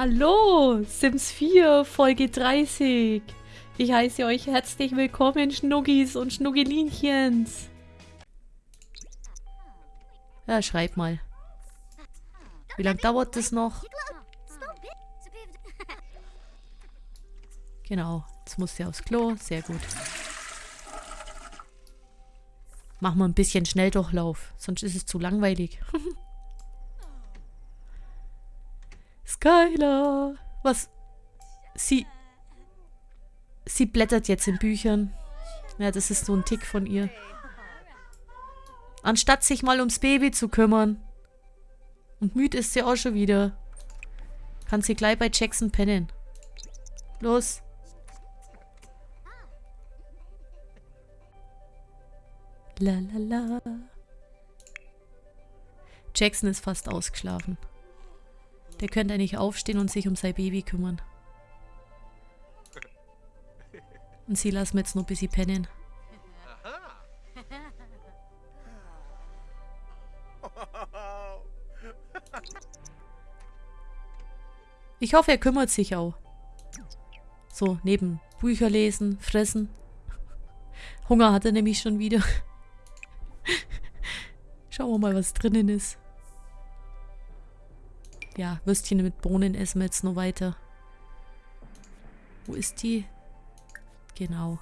Hallo, Sims 4, Folge 30. Ich heiße euch herzlich willkommen, Schnuggis und Schnuggelinchens. Ja, schreib mal. Wie lange dauert das noch? Genau, jetzt muss sie aufs Klo. Sehr gut. Machen wir ein bisschen Schnelldurchlauf, sonst ist es zu langweilig. Skylar! Was? Sie... Sie blättert jetzt in Büchern. Ja, das ist so ein Tick von ihr. Anstatt sich mal ums Baby zu kümmern. Und müde ist sie auch schon wieder. Kann sie gleich bei Jackson pennen. Los. La la la. Jackson ist fast ausgeschlafen. Der könnte nicht aufstehen und sich um sein Baby kümmern. Und sie lassen wir jetzt noch ein bisschen pennen. Ich hoffe, er kümmert sich auch. So, neben Bücher lesen, fressen. Hunger hat er nämlich schon wieder. Schauen wir mal, was drinnen ist. Ja, Würstchen mit Bohnen essen wir jetzt noch weiter. Wo ist die? Genau.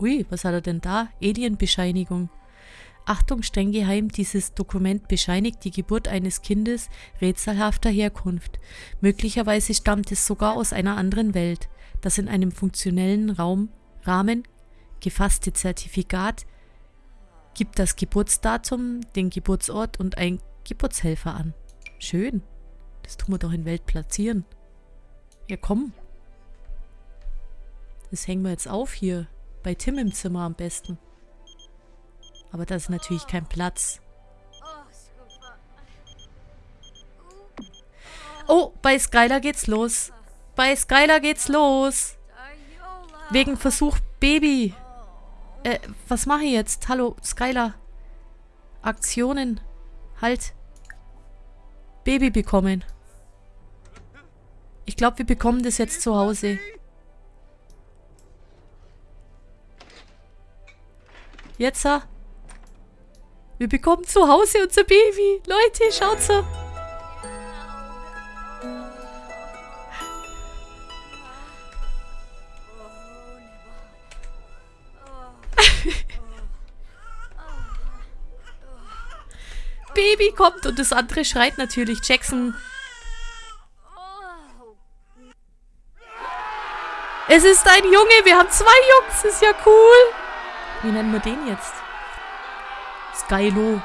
Ui, was hat er denn da? Alienbescheinigung. Achtung, streng geheim, dieses Dokument bescheinigt die Geburt eines Kindes rätselhafter Herkunft. Möglicherweise stammt es sogar aus einer anderen Welt. Das in einem funktionellen Raum, Rahmen gefasste Zertifikat gibt das Geburtsdatum, den Geburtsort und ein Geburtshelfer an. Schön. Das tun wir doch in Welt platzieren. Ja, komm. Das hängen wir jetzt auf hier. Bei Tim im Zimmer am besten. Aber da ist natürlich kein Platz. Oh, bei Skylar geht's los. Bei Skylar geht's los. Wegen Versuch Baby. Äh, was mache ich jetzt? Hallo, Skylar. Aktionen. Halt. Baby bekommen. Ich glaube, wir bekommen das jetzt zu Hause. Jetzt, wir bekommen zu Hause unser Baby. Leute, schaut Baby kommt und das andere schreit natürlich. Jackson. Es ist ein Junge. Wir haben zwei Jungs. Ist ja cool. Wie nennen wir den jetzt? Skylo.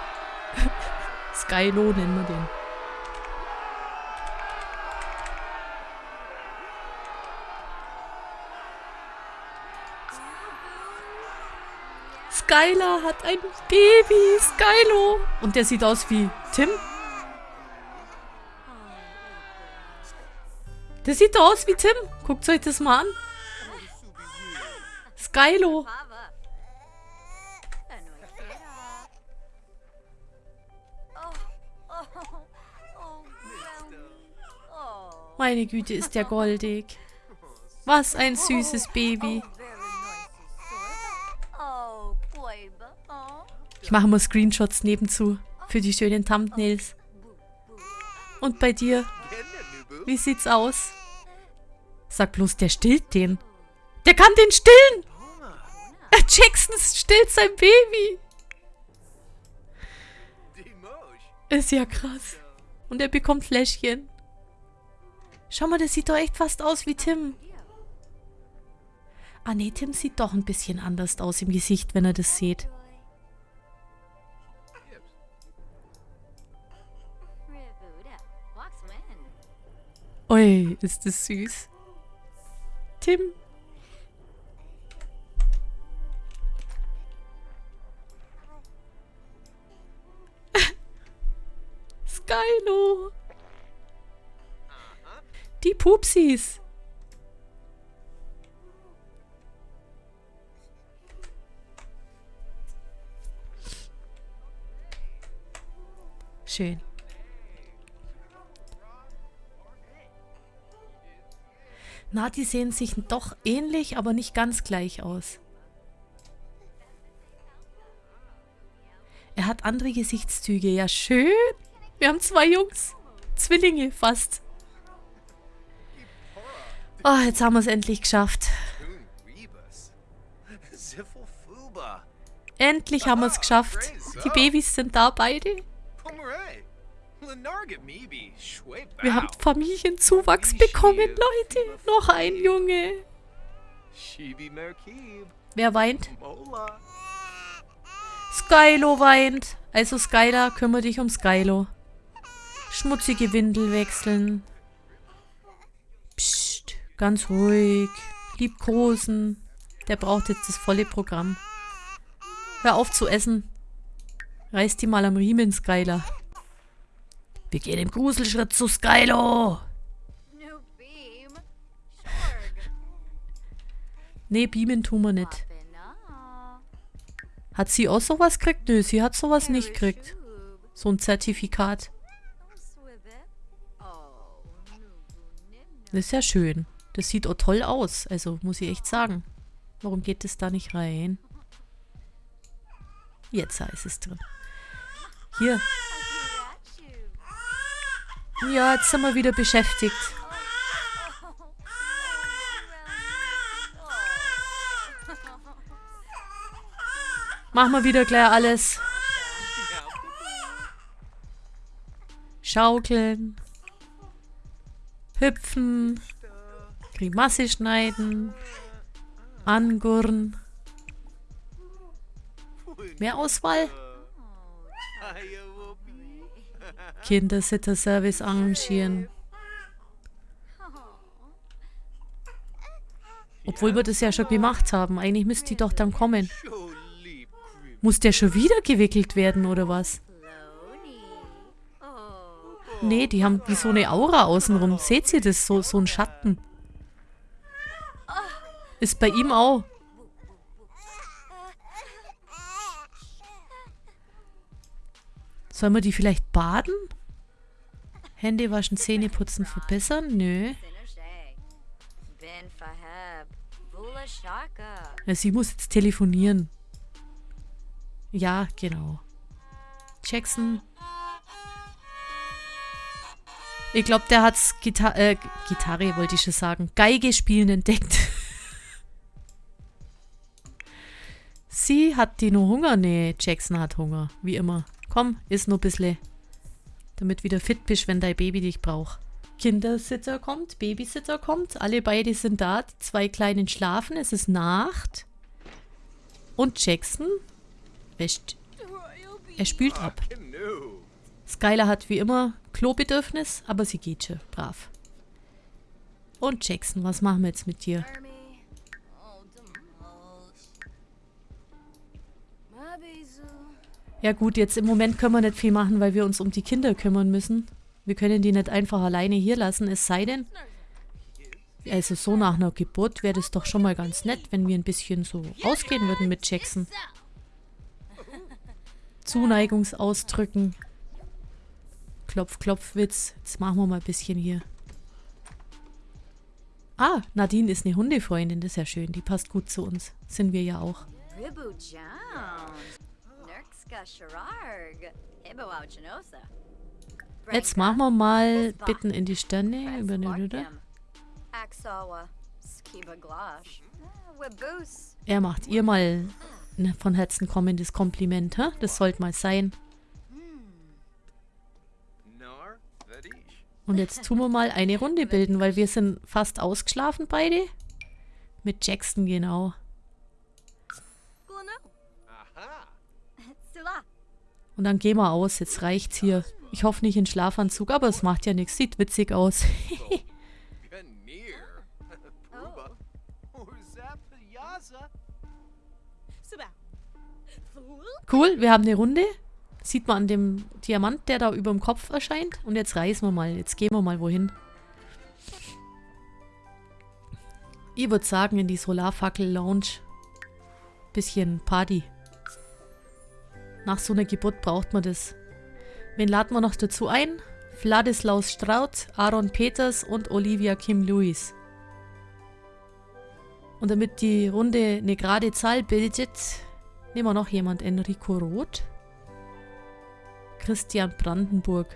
Skylo nennen wir den. Skylar hat ein Baby. Skylo. Und der sieht aus wie Tim. Der sieht aus wie Tim. Guckt euch das mal an. Skylo. Meine Güte, ist der goldig. Was ein süßes Baby. Ich mache mal Screenshots nebenzu für die schönen Thumbnails. Und bei dir? Wie sieht's aus? Sag bloß, der stillt den. Der kann den stillen! Jackson stillt sein Baby. Ist ja krass. Und er bekommt Fläschchen. Schau mal, der sieht doch echt fast aus wie Tim. Ah nee, Tim sieht doch ein bisschen anders aus im Gesicht, wenn er das sieht. Ui, ist das süß. Tim. Skylo. Die Pupsis. Schön. Na, die sehen sich doch ähnlich, aber nicht ganz gleich aus. Er hat andere Gesichtszüge. Ja, schön. Wir haben zwei Jungs. Zwillinge fast. Oh, jetzt haben wir es endlich geschafft. Endlich haben wir es geschafft. Die Babys sind da beide. Wir haben Familienzuwachs bekommen, Leute. Noch ein Junge. Wer weint? Skylo weint. Also Skylar, kümmere dich um Skylo. Schmutzige Windel wechseln. Psst, ganz ruhig. Liebkosen. Der braucht jetzt das volle Programm. Hör auf zu essen. Reiß die mal am Riemen, Skylar. Wir gehen im Gruselschritt zu Skylo. nee, beamen tun wir nicht. Hat sie auch sowas gekriegt? Nö, sie hat sowas nicht gekriegt. So ein Zertifikat. Das ist ja schön. Das sieht auch toll aus. Also, muss ich echt sagen. Warum geht es da nicht rein? Jetzt ist es drin. Hier. Ja, jetzt sind wir wieder beschäftigt. Machen wir wieder gleich alles. Schaukeln. Hüpfen. Grimasse schneiden. Angurren. Mehr Auswahl? Kindersitter-Service arrangieren. Obwohl wir das ja schon gemacht haben. Eigentlich müsste die doch dann kommen. Muss der schon wieder gewickelt werden, oder was? Nee, die haben wie so eine Aura außenrum. Seht ihr das? So, so ein Schatten. Ist bei ihm auch. Sollen wir die vielleicht baden? Hände waschen, Zähne putzen, verbessern? Nö. Ja, sie muss jetzt telefonieren. Ja, genau. Jackson. Ich glaube, der hat's Gita äh, Gitarre, wollte ich schon sagen. Geige spielen entdeckt. Sie hat die nur Hunger? Nee, Jackson hat Hunger. Wie immer. Komm, iss nur ein bisschen. Damit wieder fit bist, wenn dein Baby dich braucht. Kindersitter kommt, Babysitter kommt. Alle beide sind da. Die zwei Kleinen schlafen. Es ist Nacht. Und Jackson wäscht. Er spült ab. Skylar hat wie immer Klobedürfnis, aber sie geht schon. Brav. Und Jackson, was machen wir jetzt mit dir? Ja gut, jetzt im Moment können wir nicht viel machen, weil wir uns um die Kinder kümmern müssen. Wir können die nicht einfach alleine hier lassen, es sei denn, also so nach einer Geburt wäre das doch schon mal ganz nett, wenn wir ein bisschen so ausgehen würden mit Jackson. Zuneigungsausdrücken. Klopf, Klopf, Witz. Jetzt machen wir mal ein bisschen hier. Ah, Nadine ist eine Hundefreundin, das ist ja schön. Die passt gut zu uns. Sind wir ja auch. Jetzt machen wir mal Bitten in die Sterne über eine Lüde. Er macht ihr mal ein von Herzen kommendes Kompliment, hä? Das sollte mal sein. Und jetzt tun wir mal eine Runde bilden, weil wir sind fast ausgeschlafen beide. Mit Jackson, genau. Und dann gehen wir aus. Jetzt reicht's hier. Ich hoffe nicht in Schlafanzug, aber es macht ja nichts. Sieht witzig aus. cool, wir haben eine Runde. Sieht man an dem Diamant, der da über dem Kopf erscheint. Und jetzt reisen wir mal. Jetzt gehen wir mal wohin. Ich würde sagen, in die Solarfackel-Lounge. Bisschen Party. Nach so einer Geburt braucht man das. Wen laden wir noch dazu ein? Vladislaus Straut, Aaron Peters und Olivia Kim Lewis. Und damit die Runde eine gerade Zahl bildet, nehmen wir noch jemand. Enrico Roth. Christian Brandenburg.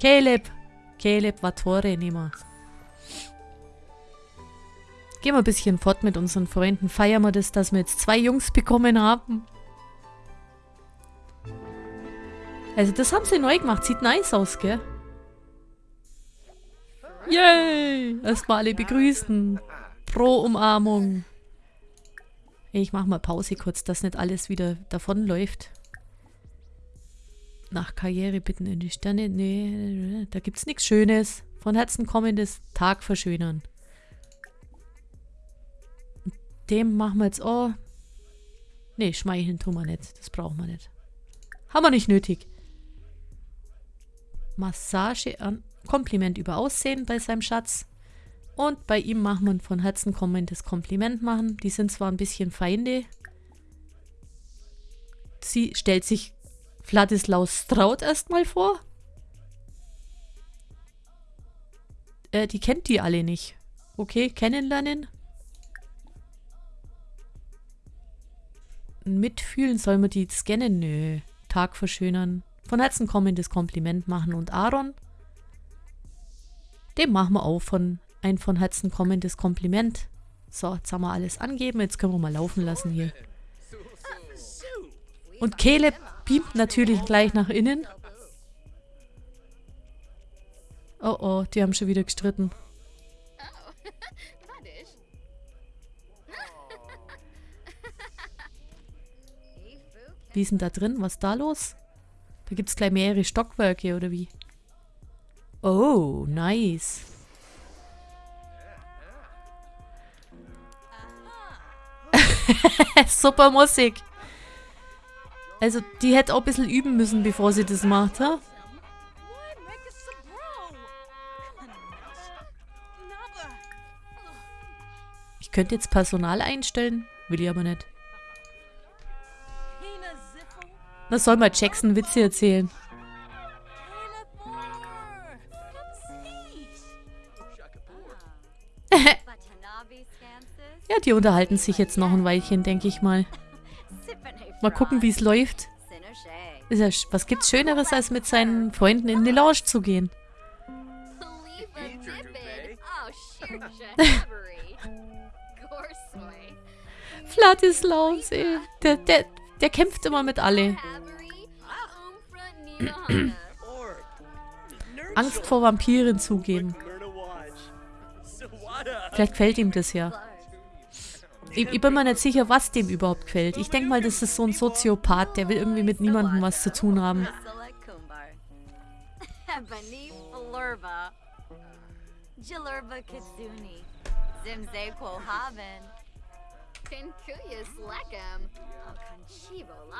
Caleb. Caleb Vatore nehmen wir. Gehen wir ein bisschen fort mit unseren Freunden. Feiern wir das, dass wir jetzt zwei Jungs bekommen haben. Also das haben sie neu gemacht. Sieht nice aus, gell? Yay! Erstmal alle begrüßen. Pro Umarmung. Ich mach mal Pause kurz, dass nicht alles wieder davonläuft. Nach Karriere bitten in die Sterne. Nee, da gibt's nichts Schönes. Von Herzen kommendes Tag verschönern. Dem machen wir jetzt auch. Nee, schmeicheln tun wir nicht. Das brauchen wir nicht. Haben wir nicht nötig. Massage an. Kompliment über Aussehen bei seinem Schatz. Und bei ihm machen wir von Herzen kommendes Kompliment machen. Die sind zwar ein bisschen Feinde. Sie stellt sich Vladislaus Straut erstmal vor. Äh, die kennt die alle nicht. Okay, kennenlernen. Mitfühlen, soll man die scannen? Nö. Tag verschönern. Von Herzen kommendes Kompliment machen. Und Aaron? Dem machen wir auch von ein von Herzen kommendes Kompliment. So, jetzt haben wir alles angeben. Jetzt können wir mal laufen lassen hier. Und Caleb beamt natürlich gleich nach innen. Oh oh, die haben schon wieder gestritten. Wie ist denn da drin? Was ist da los? Da gibt es gleich mehrere Stockwerke, oder wie? Oh, nice. Super Musik. Also, die hätte auch ein bisschen üben müssen, bevor sie das macht, ha? Ich könnte jetzt Personal einstellen, will ich aber nicht. Na, soll mal Jackson Witze erzählen. ja, die unterhalten sich jetzt noch ein Weilchen, denke ich mal. Mal gucken, wie es läuft. Ist ja, was gibt's Schöneres, als mit seinen Freunden in die Lounge zu gehen? Vladislaus, ey. Der, der, der kämpft immer mit alle. Angst vor Vampiren zugeben. Vielleicht fällt ihm das ja. Ich, ich, bin mir nicht sicher, was dem überhaupt gefällt. Ich denke mal, das ist so ein Soziopath, der will irgendwie mit niemandem was zu tun haben.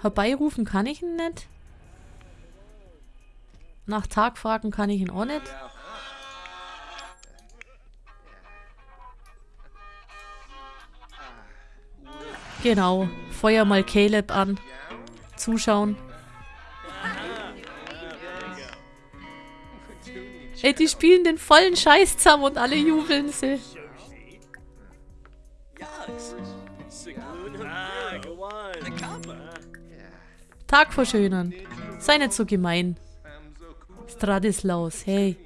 Herbeirufen kann ich ihn nicht. Nach Tag fragen kann ich ihn auch nicht. Genau. Feuer mal Caleb an. Zuschauen. Ey, die spielen den vollen Scheiß zusammen und alle jubeln sie. Tag verschönern. Sei nicht so gemein. Stradislaus, hey.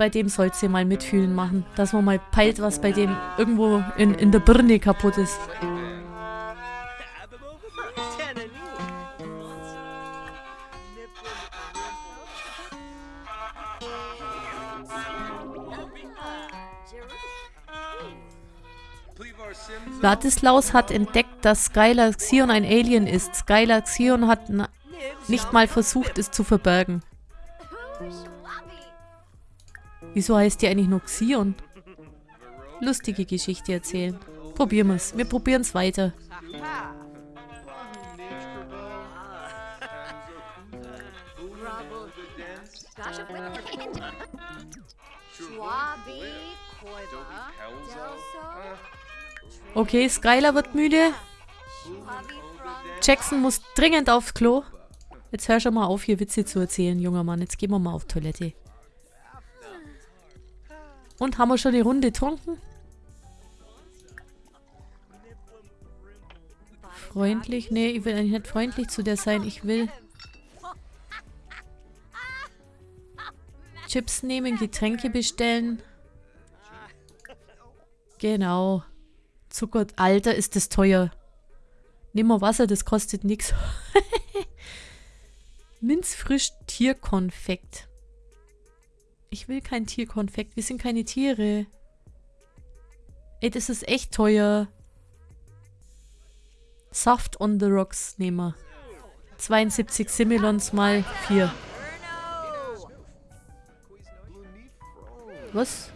bei dem sollst du mal mitfühlen machen. Dass man mal peilt, was bei dem irgendwo in, in der Birne kaputt ist. Ladislaus hat entdeckt, dass Skylar Xion ein Alien ist. Skylar Xion hat nicht mal versucht, es zu verbergen. Wieso heißt die eigentlich noch Xion? Lustige Geschichte erzählen. Probieren wir es. Wir probieren es weiter. Okay, Skylar wird müde. Jackson muss dringend aufs Klo. Jetzt hör schon mal auf, hier Witze zu erzählen, junger Mann. Jetzt gehen wir mal auf Toilette. Und haben wir schon die Runde getrunken? Freundlich? Nee, ich will eigentlich nicht freundlich zu der sein. Ich will Chips nehmen, Getränke bestellen. Genau. Zucker. Alter, ist das teuer. Nimm mal Wasser, das kostet nichts. Minzfrisch Tierkonfekt. Ich will kein Tierkonfekt. Wir sind keine Tiere. Ey, das ist echt teuer. Soft on the Rocks nehmen wir. 72 Similons mal 4. Was?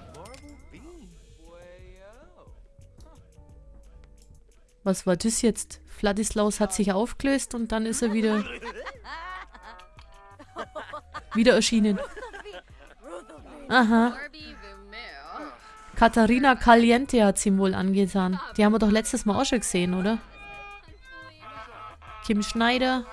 Was war das jetzt? Vladislaus hat sich aufgelöst und dann ist er wieder... wieder erschienen. Aha. Katharina Caliente hat sie ihm wohl angetan. Die haben wir doch letztes Mal auch schon gesehen, oder? Kim Schneider.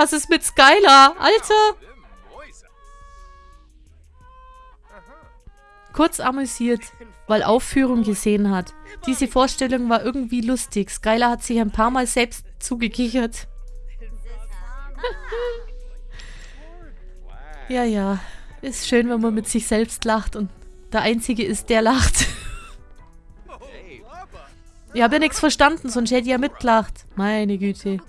Was ist mit Skylar? Alter! Kurz amüsiert, weil Aufführung gesehen hat. Diese Vorstellung war irgendwie lustig. Skylar hat sich ein paar Mal selbst zugekichert. ja, ja. Ist schön, wenn man mit sich selbst lacht und der Einzige ist, der lacht. ich habe ja nichts verstanden, sonst hätte ich ja mitgelacht. Meine Güte.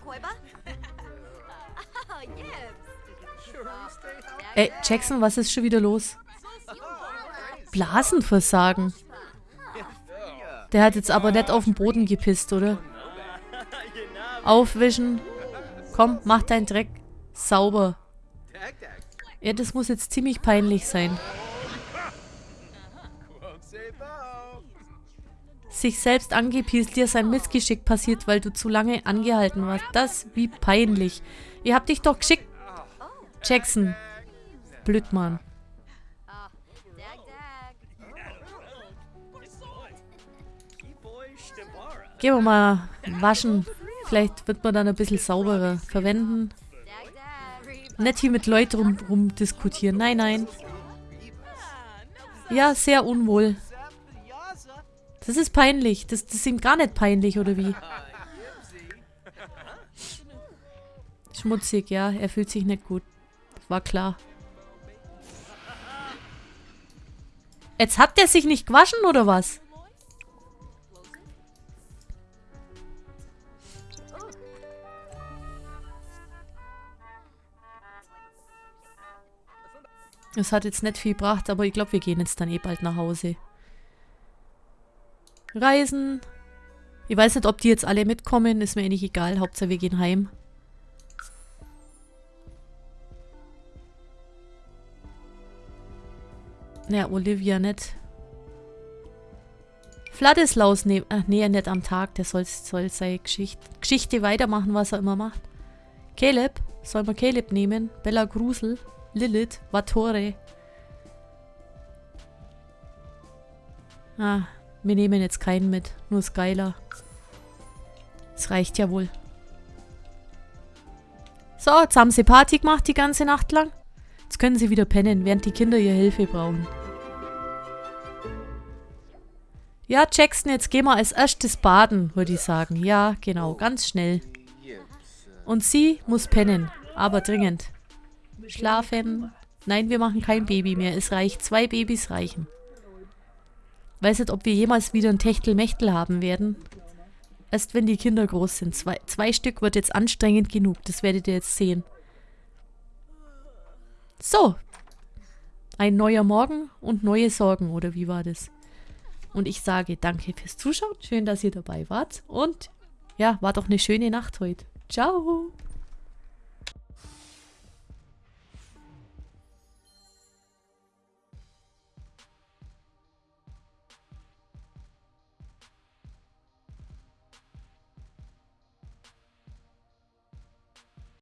Ey, Jackson, was ist schon wieder los? Blasenversagen. Der hat jetzt aber nicht auf den Boden gepisst, oder? Aufwischen. Komm, mach deinen Dreck sauber. Ja, das muss jetzt ziemlich peinlich sein. Sich selbst angepiest, dir sein Missgeschick passiert, weil du zu lange angehalten warst. Das, wie peinlich. Ihr habt dich doch geschickt. Jackson. Blödmann. Gehen wir mal waschen. Vielleicht wird man dann ein bisschen sauberer verwenden. Nicht hier mit Leuten rum, rum diskutieren. Nein, nein. Ja, sehr unwohl. Das ist peinlich. Das, das ist ihm gar nicht peinlich, oder wie? Schmutzig, ja. Er fühlt sich nicht gut. War klar. Jetzt hat der sich nicht gewaschen, oder was? Es hat jetzt nicht viel gebracht, aber ich glaube, wir gehen jetzt dann eh bald nach Hause. Reisen. Ich weiß nicht, ob die jetzt alle mitkommen. Ist mir eh nicht egal. Hauptsache, wir gehen heim. Ja, Olivia nicht. Vladislaus ne Ach, nee, nicht am Tag. Der soll, soll seine Geschichte, Geschichte weitermachen, was er immer macht. Caleb. Soll man Caleb nehmen? Bella Grusel. Lilith, Vatore. Ah, wir nehmen jetzt keinen mit. Nur Skylar. Das reicht ja wohl. So, jetzt haben sie Party gemacht die ganze Nacht lang. Jetzt können sie wieder pennen, während die Kinder ihre Hilfe brauchen. Ja, Jackson, jetzt gehen wir als erstes baden, würde ich sagen. Ja, genau, ganz schnell. Und sie muss pennen, aber dringend. Schlafen. Nein, wir machen kein Baby mehr. Es reicht. Zwei Babys reichen. Weiß nicht, ob wir jemals wieder ein Techtelmechtel haben werden. Erst wenn die Kinder groß sind. Zwei, zwei Stück wird jetzt anstrengend genug. Das werdet ihr jetzt sehen. So. Ein neuer Morgen und neue Sorgen, oder wie war das? Und ich sage danke fürs Zuschauen. Schön, dass ihr dabei wart. Und ja, war doch eine schöne Nacht heute. Ciao.